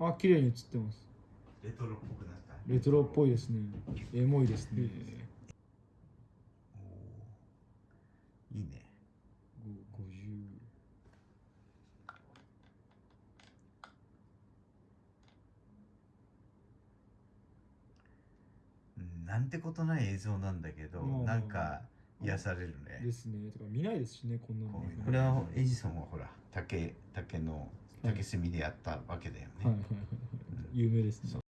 あ綺麗に映ってます。レトロっぽくなった？レトロっぽいですね。エモいですね。いいね。ご50うん。なんてことない映像なんだけど、なんか癒されるね。ですね。とか見ないですしねこんなのこれはエジソンはほら竹竹の竹炭でやったわけだよね、有名ですね